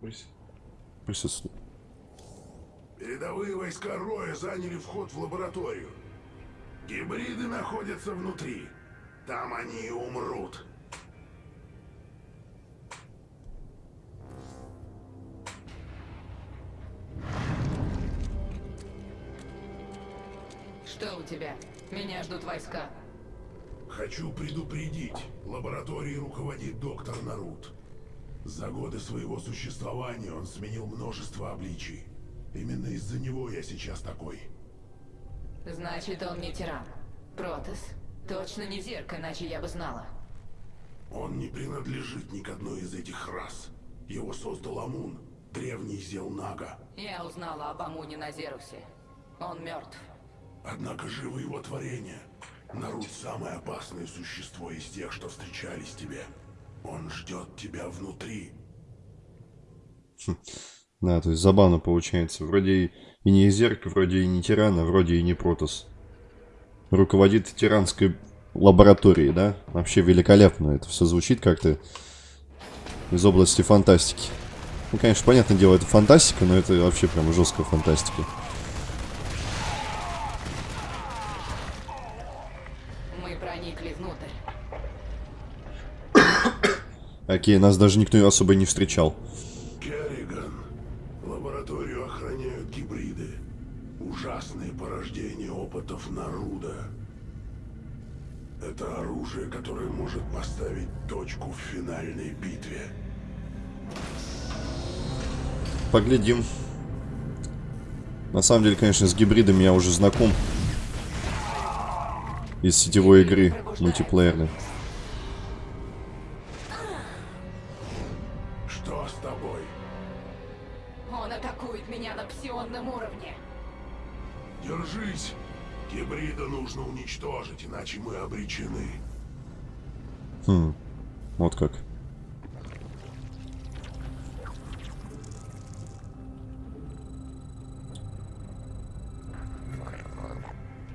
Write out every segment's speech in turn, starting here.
Прис... Присутствует. Передовые войска Роя заняли вход в лабораторию. Гибриды находятся внутри. Там они и умрут. Что у тебя? Меня ждут войска. Хочу предупредить. Лабораторией руководит доктор Нарут. За годы своего существования он сменил множество обличий. Именно из-за него я сейчас такой. Значит, он не тиран. Протас? Точно не зерка, иначе я бы знала. Он не принадлежит ни к одной из этих рас. Его создал Амун, древний зел Нага. Я узнала об Амуне на Зерусе. Он мертв. Однако живо его творение. Нарут самое опасное существо из тех, что встречались тебе. Он ждет тебя внутри. Да, то есть забавно получается. Вроде и, не Зерк, вроде и не Тиран, а вроде и не Протос. Руководит тиранской лабораторией, да? Вообще великолепно. Это все звучит как-то из области фантастики. Ну, конечно, понятное дело, это фантастика, но это вообще прям жесткая фантастика. Окей, нас даже никто особо не встречал. Керриган. Лабораторию охраняют гибриды. Ужасные порождения опытов Наруда. Это оружие, которое может поставить точку в финальной битве. Поглядим. На самом деле, конечно, с гибридами я уже знаком. Из сетевой игры мультиплеерной.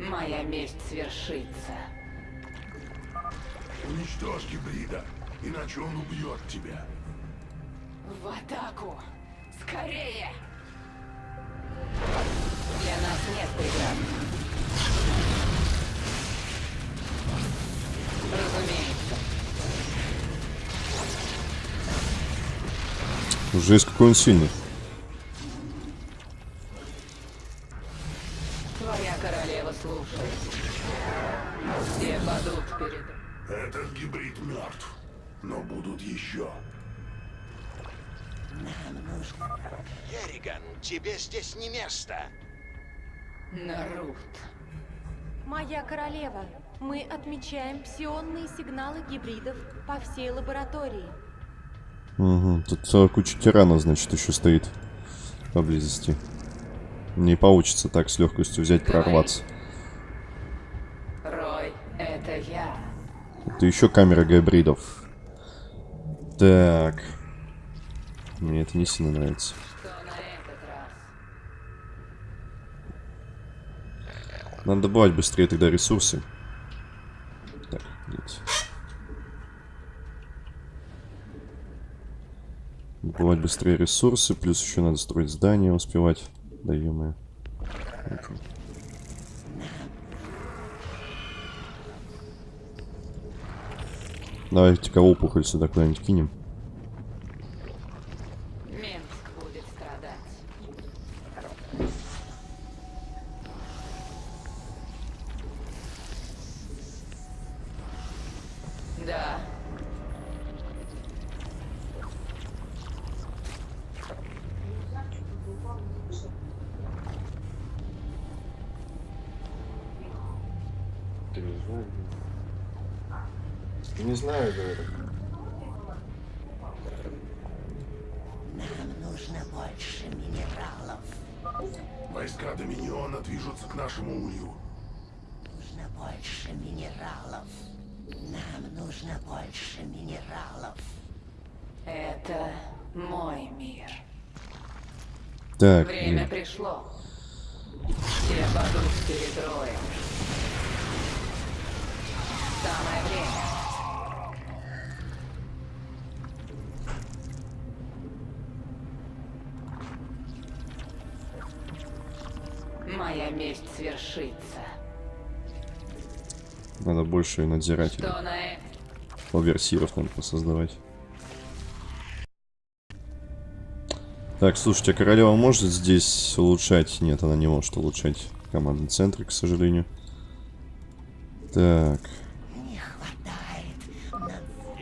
Моя месть свершится. Уничтожь гибрида, иначе он убьет тебя. В атаку! Скорее! Для нас нет преград. Разумеется. Жесть, какой он сильный. Мы отмечаем псионные сигналы гибридов по всей лаборатории. Угу. Тут целая куча тиранов, значит, еще стоит поблизости. Не получится так с легкостью взять, прорваться. Рой, это я. Это еще камера гибридов. Так. Мне это не сильно нравится. Что на этот раз? Надо добывать быстрее тогда ресурсы. Нет. Добывать быстрее ресурсы, плюс еще надо строить здания, успевать. Да ё Давайте-ка опухоль сюда куда-нибудь кинем. нужно больше минералов. Это мой мир. Так. Время нет. пришло. Все падут перед роем. Самое время. Моя месть свершится. Надо больше и надзирать. Что на это? Оверсиров надо посоздавать. Так, слушайте, а королева может здесь улучшать? Нет, она не может улучшать командный центр, к сожалению. Так, Не хватает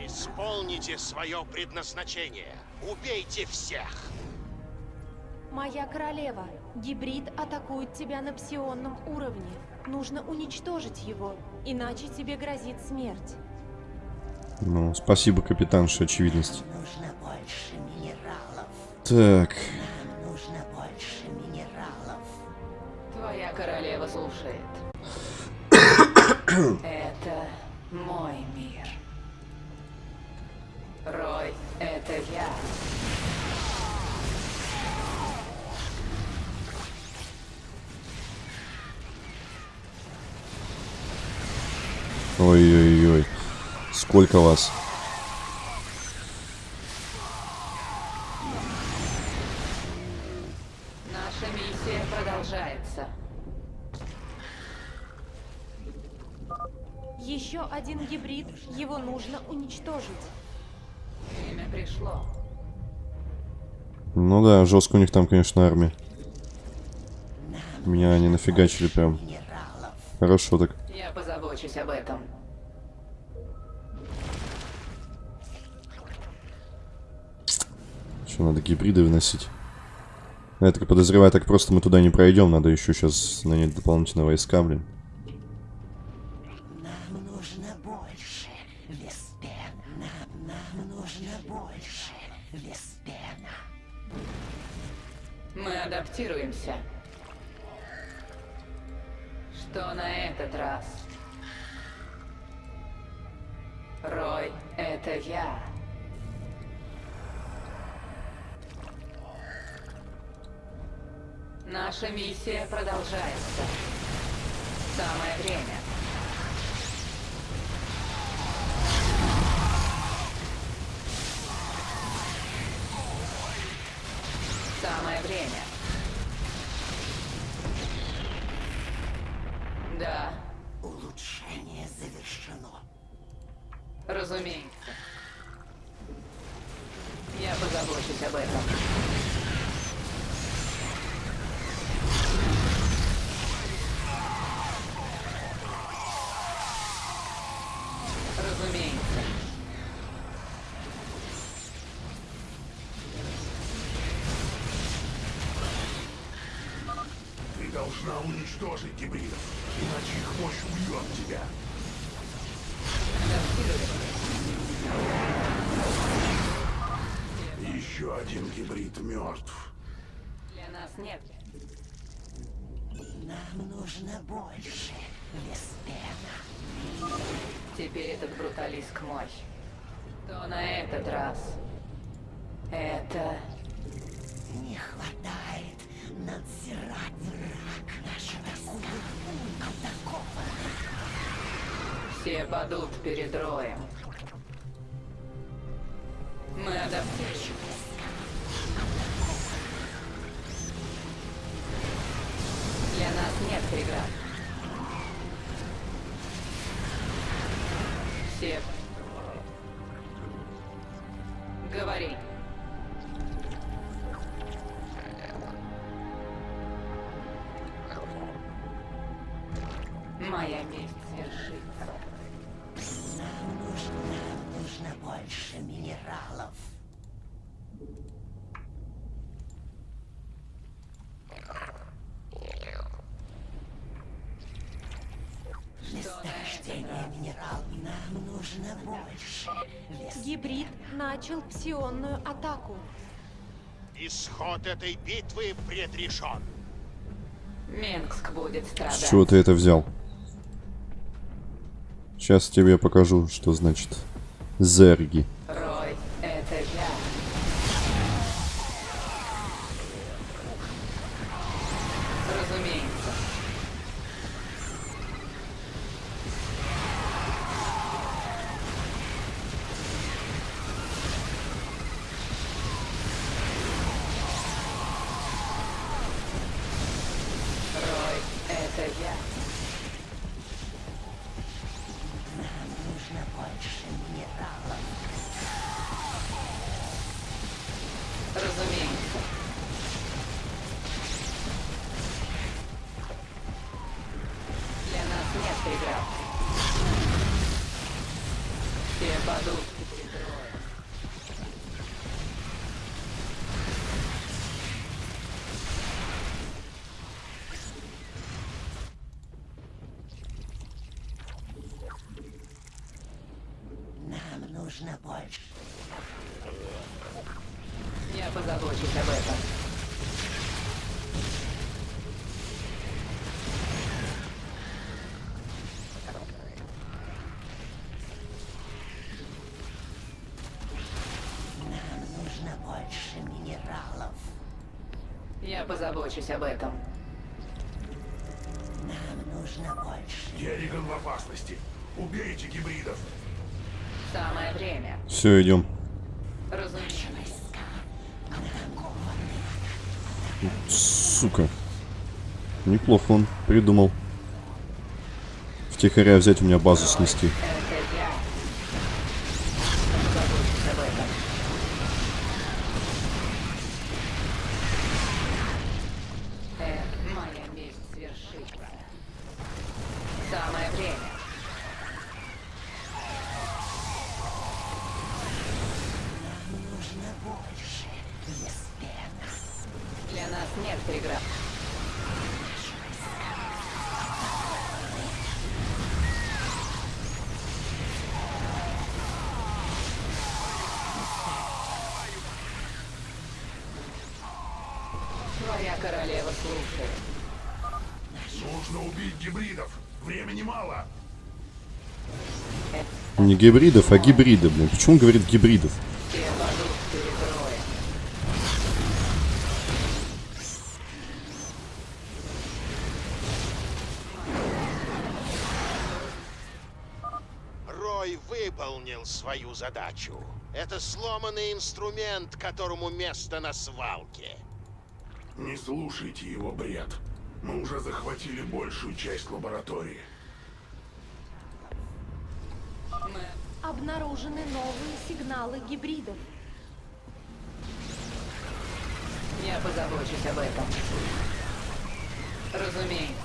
Исполните свое предназначение. Убейте всех. Моя королева, гибрид атакует тебя на псионном уровне. Нужно уничтожить его, иначе тебе грозит смерть. Ну, спасибо, капитанша, очевидность. Нужно больше минералов. Так, Нам нужно больше минералов. Твоя королева слушает. Это мой мир. Рой, это я. ой-ой-ой, сколько вас? Наша миссия продолжается. Еще один гибрид, его нужно уничтожить. Время пришло. Ну да, жестко у них там, конечно, армия. Меня они нафигачили прям. Хорошо так. Я позабочусь об этом. Что, надо гибриды выносить? Я так подозреваю, так просто мы туда не пройдем. Надо еще сейчас нанять дополнительные войска, блин. Нам нужно больше Веспена. Нам, нам нужно больше Веспена. Мы адаптируемся. Что на этот раз? Рой, это я. Наша миссия продолжается. Самое время. Еще один гибрид мертв. Для нас нет. Нам нужно больше Веспена. Теперь этот бруталиск мой. То на этот раз. Это... Не хватает надзирать враг нашего атакован. Все падут перед роем. Мы адаптируемся. Для нас нет преград. Все. Минералов. Нам нужно больше. Гибрид начал псионную атаку. Исход этой битвы предрешен. Минск будет С страдать. чего ты это взял? Сейчас тебе покажу, что значит зерги. Нужно больше. Я позабочусь об этом. Нам нужно больше минералов. Я позабочусь об этом. Нам нужно больше. Керриган в опасности. Убейте гибридов. Время. Все, идем. Сука. Неплохо он придумал. Втихаря взять у меня базу снести. Это я. Позабочусь об этом. Э, моя месть свершится. Самое время. Нужно больше. Веспена. Для нас нет преград. Твоя королева слушает. Нужно убить гибридов. Времени мало. Не гибридов, а гибрида, блин. Почему он говорит гибридов? Все падут перед роем. Рой выполнил свою задачу. Это сломанный инструмент, которому место на свалке. Не слушайте его бред. Мы уже захватили большую часть лаборатории. Обнаружены новые сигналы гибридов. Я позабочусь об этом. Разумеется.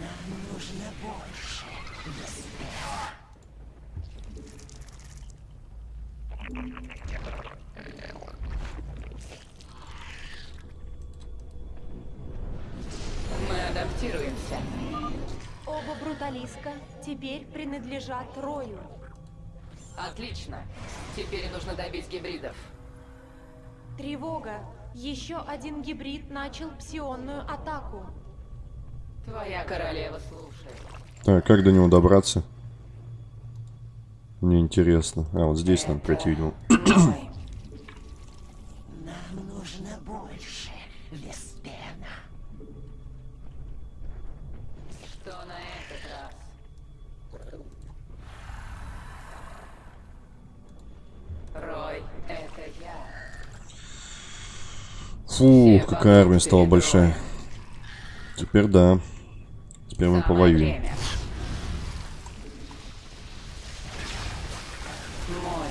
Нам нужно больше. Веспена. Мы адаптируемся. Бруталиска теперь принадлежат Рою. Отлично. Теперь нужно добить гибридов. Тревога! Еще один гибрид начал псионную атаку. Твоя королева слушает. Так, как до него добраться? Мне интересно. А, вот здесь надо пройти, видимо. Мой. Нам нужно больше. Веспена. Что на этот раз? Рой, это я. Армия стала большая. Теперь да. Теперь мы повоюем. Мой.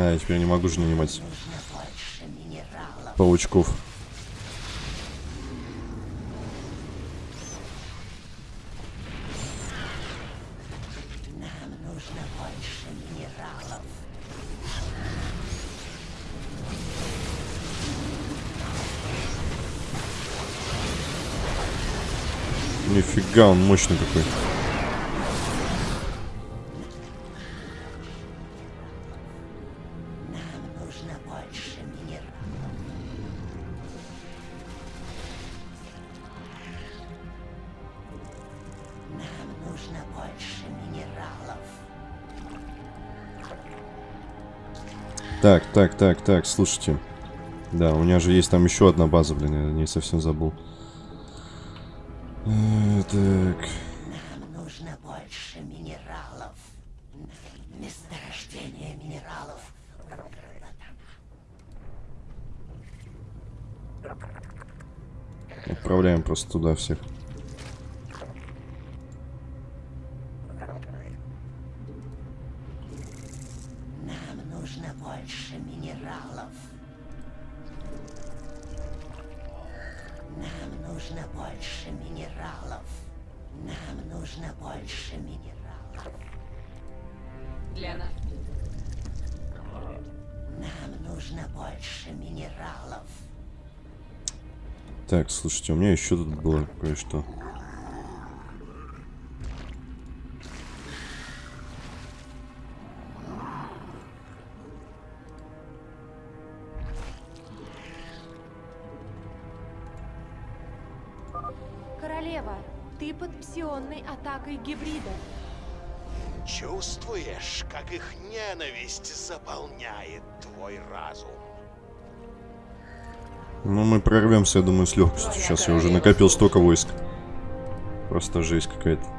А, я теперь не могу же нанимать паучков. Нифига, он мощный какой. Так, так, так, так, слушайте. Да, у меня же есть там еще одна база, блин, я не совсем забыл. Э, Так. Нам нужно больше минералов. Месторождение минералов. Отправляем просто туда всех. Еще тут было кое-что. Королева, ты под псионной атакой гибридов. Чувствуешь, как их ненависть заполняет твой разум? Ну, мы прорвемся, я думаю, с легкостью. Сейчас я уже накопил столько войск. Просто жесть какая-то.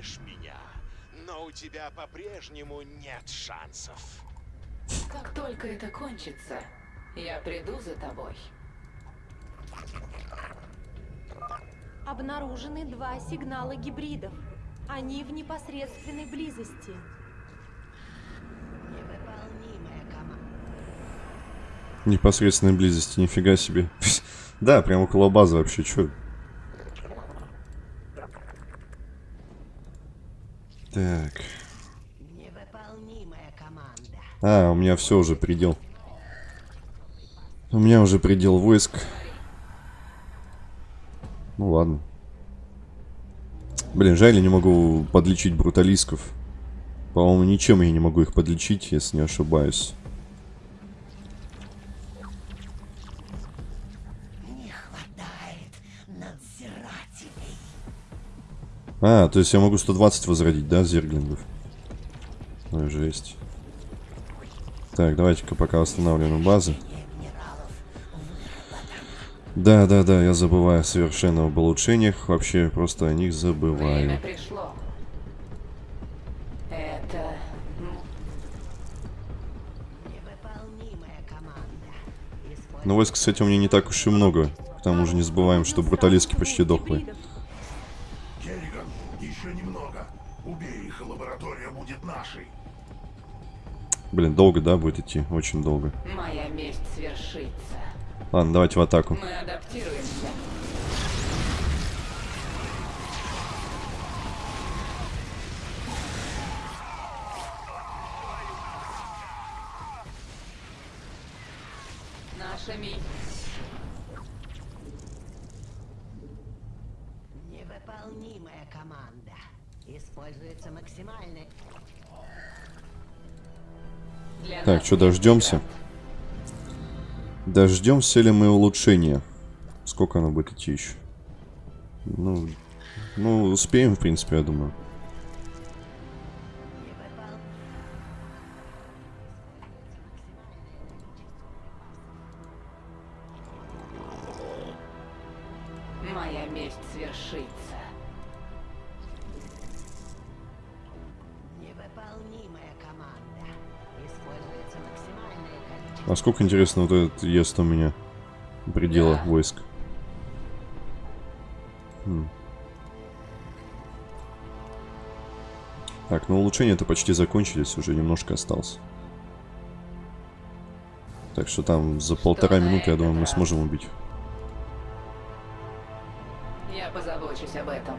Удивляешь меня, но у тебя по-прежнему нет шансов. Как только это кончится, я приду за тобой. Обнаружены два сигнала гибридов. Они в непосредственной близости. Невыполнимая команда. В непосредственной близости, нифига себе. Да, прям около базы вообще, чё? Так. А, у меня все уже предел. У меня уже предел войск. Ну ладно. Блин, жаль, я не могу подлечить бруталисков. По-моему, ничем я не могу их подлечить, если не ошибаюсь. А, то есть я могу 120 возродить, да, зерглингов? Ой, жесть. Так, давайте-ка пока восстанавливаем базы. Да, да, да, я забываю совершенно об улучшениях. Вообще просто о них забываю. Время пришло. Это... Но войск, кстати, у меня не так уж и много. К тому же не забываем, что бруталистки почти дохлые. Блин, долго, да, будет идти? Очень долго. Моя месть свершится. Ладно, давайте в атаку. Мы адаптируемся. Наша миссия. Невыполнимая команда. Используется максимальный... Так, что, дождемся? Дождемся ли мы улучшения? Сколько оно будет идти еще? Ну, ну, успеем, в принципе, я думаю. Сколько, интересно, вот этот ест у меня предела войск? Хм. Так, ну улучшения-то почти закончились, уже немножко осталось. Так что там за полтора минуты, я думаю, мы сможем убить. Я позабочусь об этом.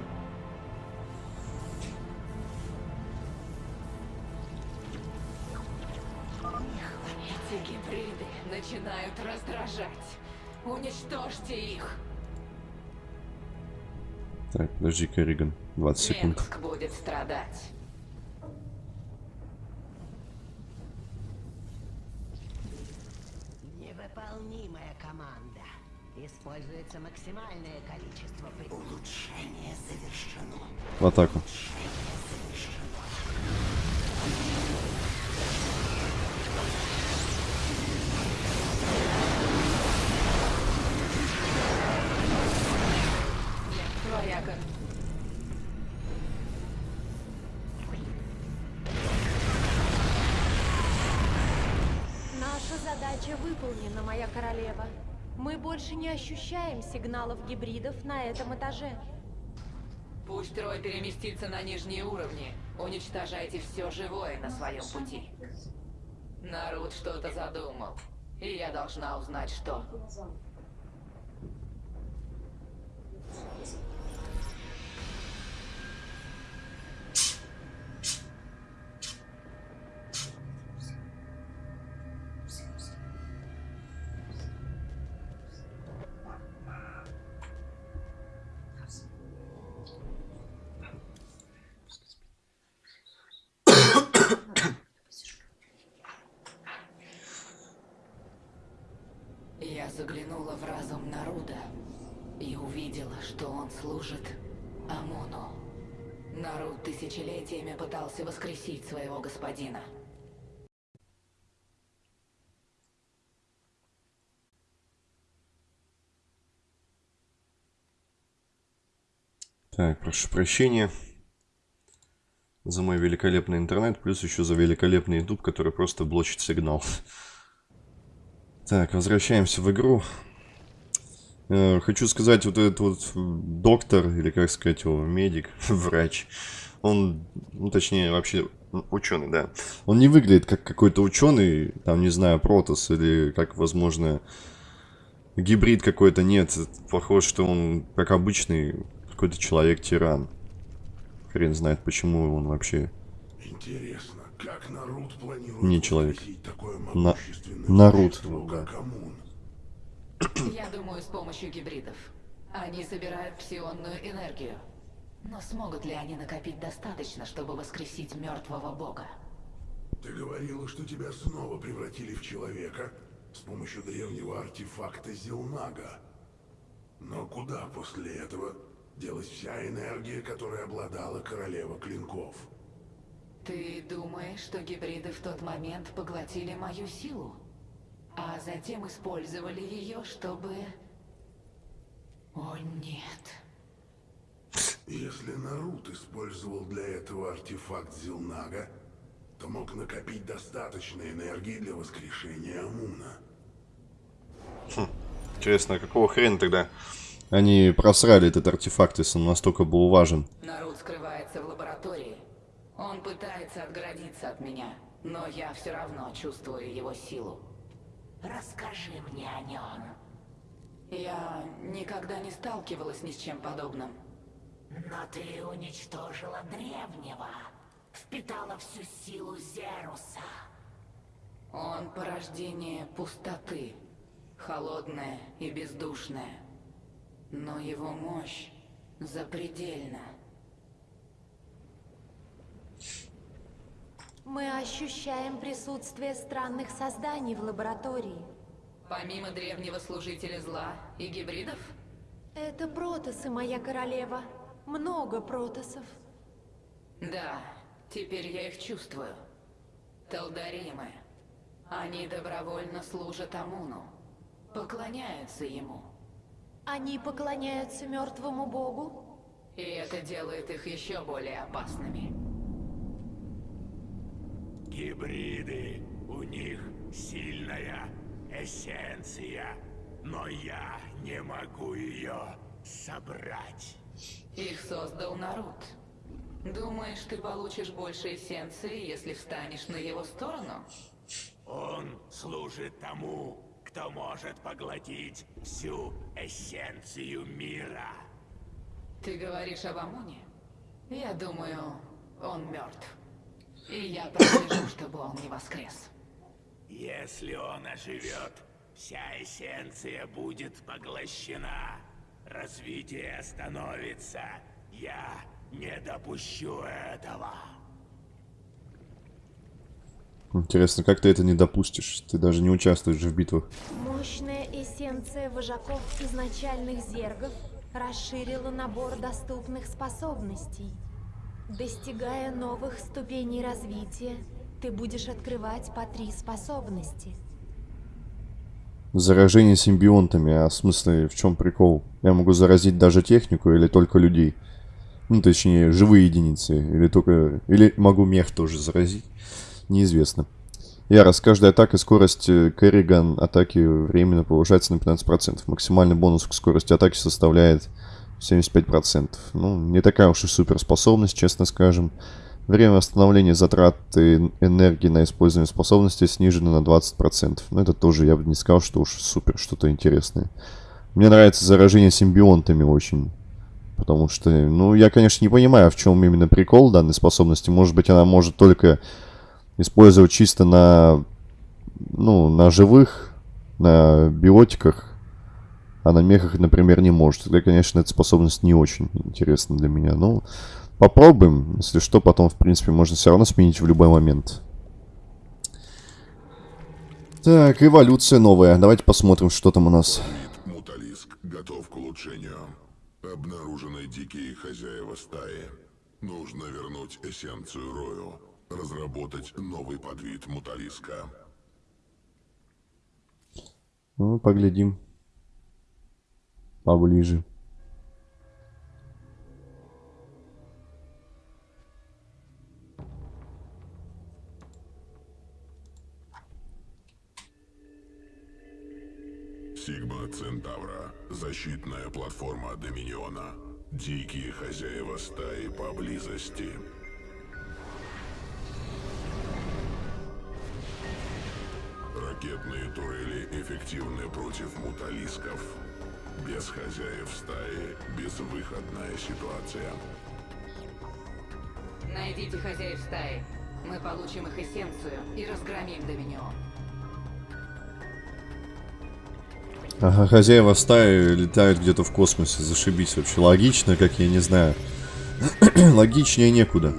Эти гибриды начинают раздражать. Уничтожьте их. Так, подожди, Керриган. 20 секунд. Минск будет страдать. Невыполнимая команда. Используется максимальное количество при... Улучшение завершено. В атаку. Твоя не ощущаем сигналов гибридов на этом этаже. Пусть Трой переместится на нижние уровни. Уничтожайте все живое на своем пути. Народ что-то задумал. И я должна узнать, что. Я заглянула в разум Наруда и увидела, что он служит Амуну. Наруд тысячелетиями пытался воскресить своего господина. Так, прошу прощения за мой великолепный интернет, плюс еще за великолепный YouTube, который просто блочит сигнал. Так, возвращаемся в игру. Э, Хочу сказать, вот этот вот доктор, или как сказать его, медик, врач, он, ну точнее, вообще ученый, да. Он не выглядит как какой-то ученый, там, не знаю, Протос, или как, возможно, гибрид какой-то, нет. Похоже, что он, как обычный, какой-то человек-тиран. Хрен знает, почему он вообще... Интересно, как Нарут планирует Не человек. такое На- могущественное Нарут, да. Я думаю, с помощью гибридов. Они собирают псионную энергию. Но смогут ли они накопить достаточно, чтобы воскресить мертвого бога? Ты говорила, что тебя снова превратили в человека с помощью древнего артефакта Зилнага. Но куда после этого делась вся энергия, которой обладала королева клинков? Ты думаешь, что гибриды в тот момент поглотили мою силу? А затем использовали ее, чтобы... О нет. Если Нарут использовал для этого артефакт Зилнага, то мог накопить достаточно энергии для воскрешения Амуна. Интересно, а какого хрена тогда они просрали этот артефакт, если он настолько был важен? Народ скрывается в лаборатории. Он пытается отгородиться от меня, но я все равно чувствую его силу. Расскажи мне о нем. Я никогда не сталкивалась ни с чем подобным. Но ты уничтожила древнего. Впитала всю силу Зеруса. Он порождение пустоты, холодное и бездушное. Но его мощь запредельна. Мы ощущаем присутствие странных созданий в лаборатории. Помимо древнего служителя зла и гибридов, Это протосы, моя королева. Много протосов. да, теперь я их чувствую. Талдаримы. Они добровольно служат Амуну, поклоняются ему. Они поклоняются мертвому богу? И это делает их еще более опасными. Гибриды, у них сильная эссенция, но я не могу ее собрать. Их создал народ. Думаешь, ты получишь больше эссенции, если встанешь на его сторону? Он служит тому, кто может поглотить всю эссенцию мира. Ты говоришь об Амуне? Я думаю, он мертв. И я прослежу, чтобы он не воскрес. Если он оживет, вся эссенция будет поглощена. Развитие остановится. Я не допущу этого. Интересно, как ты это не допустишь? Ты даже не участвуешь в битвах. Мощная эссенция вожаков изначальных зергов расширила набор доступных способностей. Достигая новых ступеней развития, ты будешь открывать по три способности. Заражение симбионтами, а в смысле, в чем прикол? Я могу заразить даже технику или только людей? Ну, точнее, живые единицы. Или только... Или могу мех тоже заразить? Неизвестно. Яра, с каждой атакой скорость э, Керриган атаки временно повышается на 15%. Максимальный бонус к скорости атаки составляет 75%. Ну, не такая уж и суперспособность, честно скажем. Время восстановления затрат энергии на использование способности снижено на 20%. Но это тоже, я бы не сказал, что уж супер что-то интересное. Мне нравится заражение симбионтами очень. Потому что, ну, я, конечно, не понимаю, в чем именно прикол данной способности. Может быть, она может только использовать чисто на, ну, на живых, на биотиках, а на мехах, например, не может. Тогда, конечно, эта способность не очень интересна для меня. Ну, попробуем. Если что, потом, в принципе, можно все равно сменить в любой момент. Так, эволюция новая. Давайте посмотрим, что там у нас. Муталиск готов к улучшению. Обнаружены дикие хозяева стаи. Нужно вернуть эссенцию Рою. Разработать новый подвид муталиска. Ну, поглядим. Поближе. Сигма Центавра. Защитная платформа Доминиона. Дикие хозяева стаи поблизости. Ракетные турели эффективны против муталисков. Без хозяев стаи безвыходная ситуация. Найдите хозяев стаи. Мы получим их эссенцию и разгромим Доминион. Ага, хозяева стаи летают где-то в космосе. Зашибись вообще. Логично, как я не знаю. Логичнее некуда.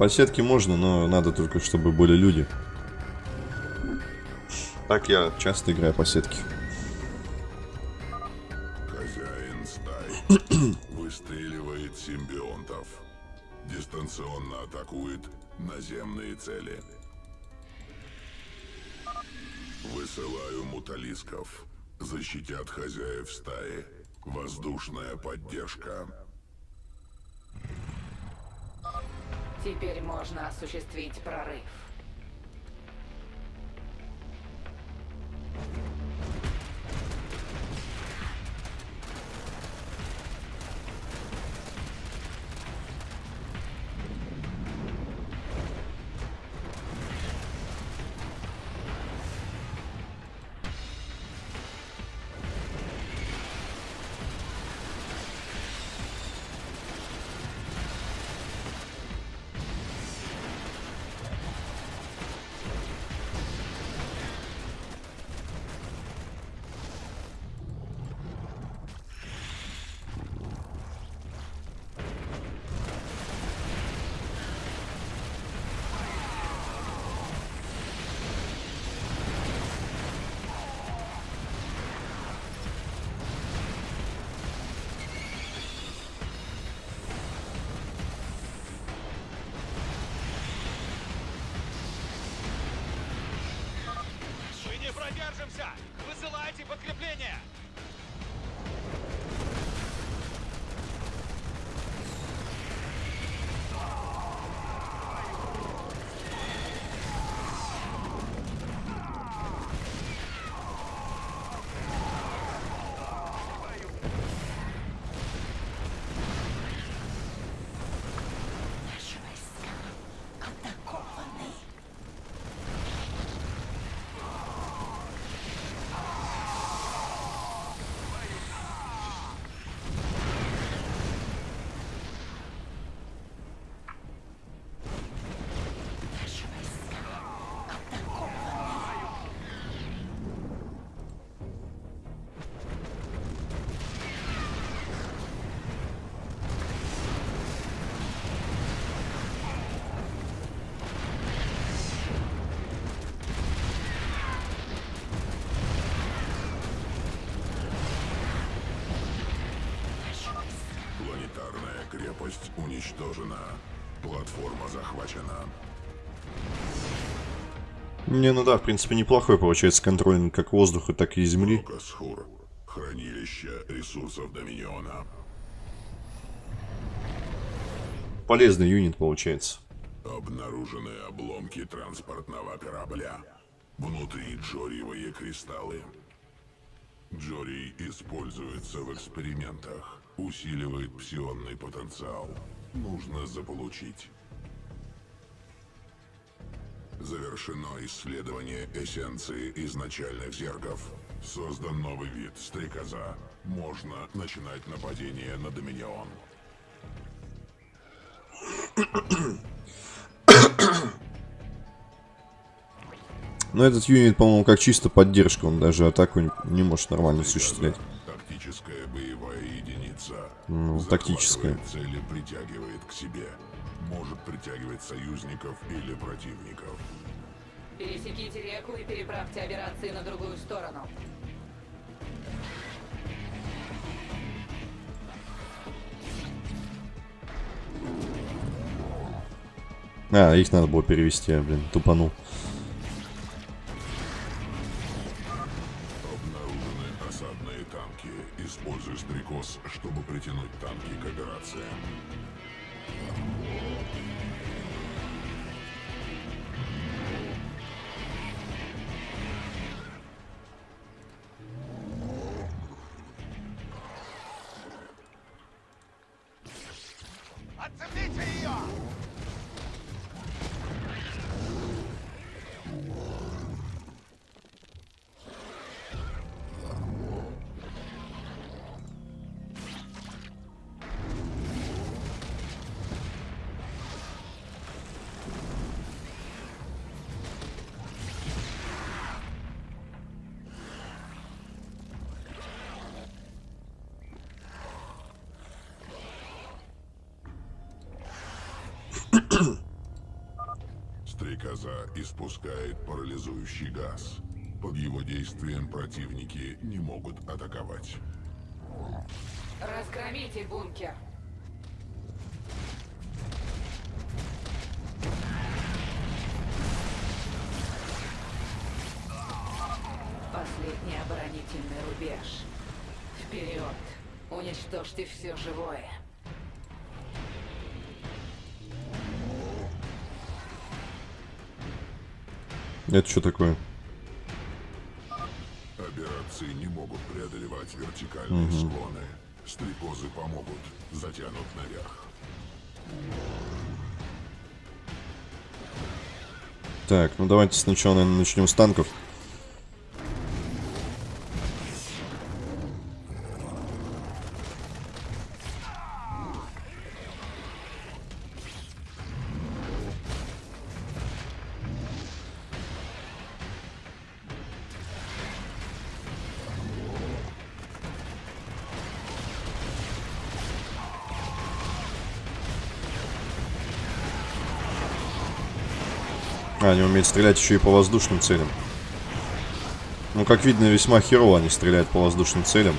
По сетке можно, но надо только, чтобы были люди. Так я часто играю по сетке. Хозяин стаи выстреливает симбионтов. Дистанционно атакует наземные цели. Высылаю муталисков. Защитят хозяев стаи. Воздушная поддержка. Теперь можно осуществить прорыв. Подкрепление! Не, ну да, в принципе, неплохой получается контроль как воздуха, так и земли. Касхур. Хранилище ресурсов Доминиона. Полезный юнит получается. Обнаружены обломки транспортного корабля. Внутри джориевые кристаллы. Джорий используется в экспериментах. Усиливает псионный потенциал. Нужно заполучить. Завершено исследование эссенции изначальных зергов. Создан новый вид стрекоза. Можно начинать нападение на Доминион. Но этот юнит, по-моему, как чисто поддержка, он даже атаку не- не может нормально осуществлять. Тактическая боевая единица. Ну, тактическая. Цели притягивает к себе. Может притягивать союзников или противников. Пересеките реку и переправьте операции на другую сторону. А, их надо было перевести, блин, тупанул. Стрекоза испускает парализующий газ. Под его действием противники не могут атаковать. Разгромите бункер. Последний оборонительный рубеж. Вперед! Уничтожьте все живое. Это что такое? Операции не могут преодолевать вертикальные склоны. Стрекозы помогут, затянут наверх. Так, ну давайте сначала, наверное, начнем с танков. А, они умеют стрелять еще и по воздушным целям. Ну, как видно, весьма херово они стреляют по воздушным целям.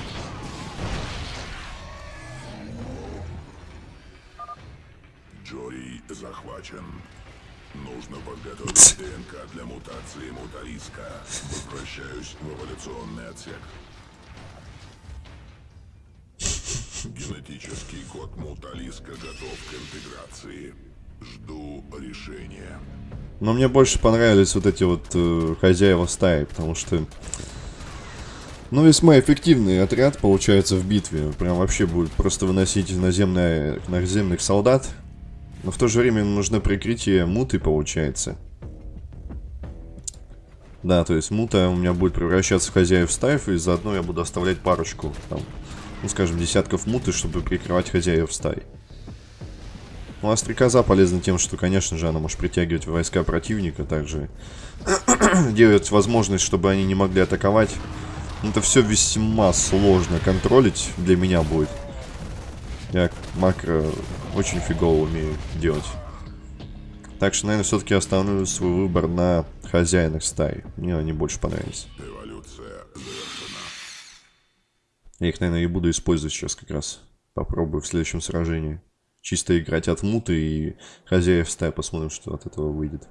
Джорий захвачен. Нужно подготовить ДНК для мутации мутариска. Возвращаюсь в Эволюционный отсек. Генетический код Муталиска готов к интеграции. Жду решения. Но мне больше понравились вот эти вот э, хозяева стаи, потому что... Ну, весьма эффективный отряд получается в битве. Прям вообще будет просто выносить наземные, наземных солдат. Но в то же время нужно прикрытие муты, получается. Да, то есть мута у меня будет превращаться в хозяев стаев, и заодно я буду оставлять парочку, там, ну, скажем, десятков муты, чтобы прикрывать хозяев стай. Ну, а стрекоза полезна тем, что, конечно же, она может притягивать войска противника, также делать возможность, чтобы они не могли атаковать. Это все весьма сложно контролить для меня будет. Я макро очень фигово умею делать. Так что, наверное, все-таки остановлю свой выбор на хозяинах стаи. Мне они больше понравились. Я их, наверное, и буду использовать сейчас как раз. Попробую в следующем сражении. Чисто играть от муты и хозяев стаи. Посмотрим, что от этого выйдет.